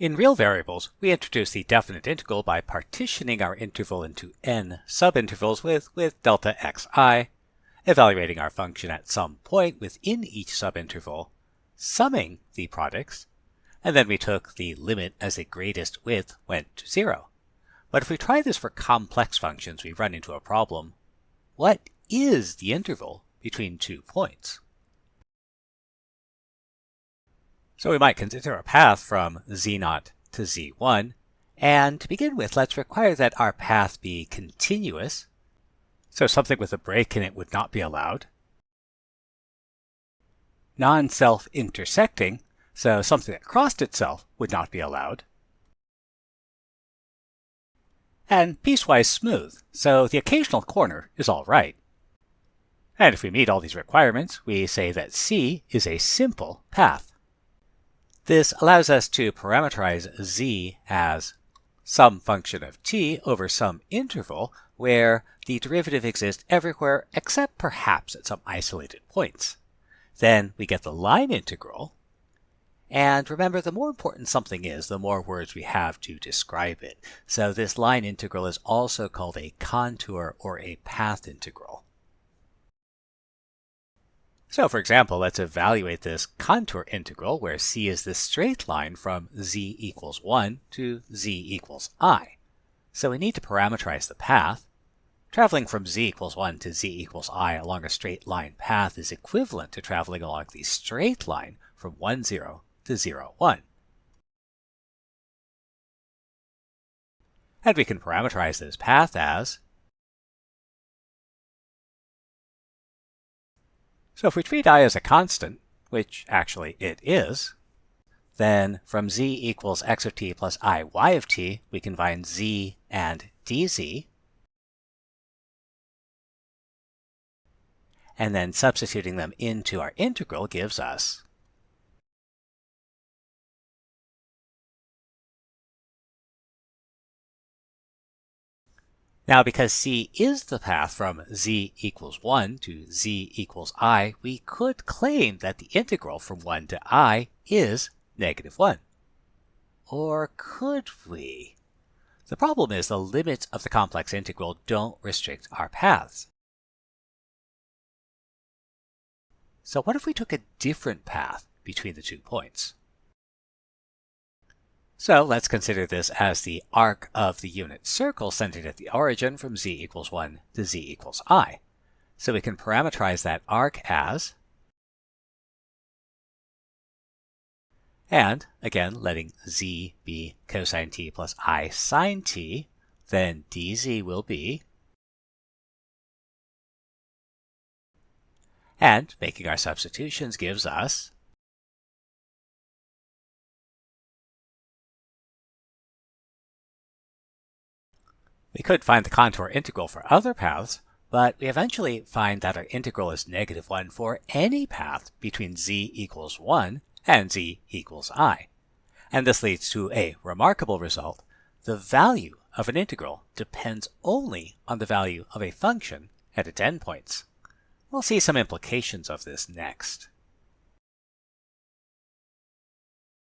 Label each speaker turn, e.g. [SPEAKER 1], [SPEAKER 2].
[SPEAKER 1] In real variables, we introduce the definite integral by partitioning our interval into n subintervals with, with delta xi, evaluating our function at some point within each subinterval, summing the products, and then we took the limit as the greatest width went to zero. But if we try this for complex functions, we run into a problem. What is the interval between two points? So we might consider a path from z0 to z1. And to begin with, let's require that our path be continuous. So something with a break in it would not be allowed. Non-self-intersecting, so something that crossed itself would not be allowed. And piecewise smooth, so the occasional corner is all right. And if we meet all these requirements, we say that C is a simple path. This allows us to parameterize z as some function of t over some interval where the derivative exists everywhere except perhaps at some isolated points. Then we get the line integral. And remember, the more important something is, the more words we have to describe it. So this line integral is also called a contour or a path integral. So for example, let's evaluate this contour integral where c is the straight line from z equals 1 to z equals i. So we need to parameterize the path. Traveling from z equals 1 to z equals i along a straight line path is equivalent to traveling along the straight line from 1, 0 to 0, 1. And we can parameterize this path as So if we treat i as a constant, which actually it is, then from z equals x of t plus i y of t, we can find z and dz. And then substituting them into our integral gives us Now because c is the path from z equals 1 to z equals i, we could claim that the integral from 1 to i is negative 1. Or could we? The problem is the limits of the complex integral don't restrict our paths. So what if we took a different path between the two points? So let's consider this as the arc of the unit circle centered at the origin from z equals 1 to z equals i. So we can parameterize that arc as, and again letting z be cosine t plus i sine t, then dz will be, and making our substitutions gives us We could find the contour integral for other paths, but we eventually find that our integral is negative 1 for any path between z equals 1 and z equals i. And this leads to a remarkable result. The value of an integral depends only on the value of a function at its endpoints. We'll see some implications of this next.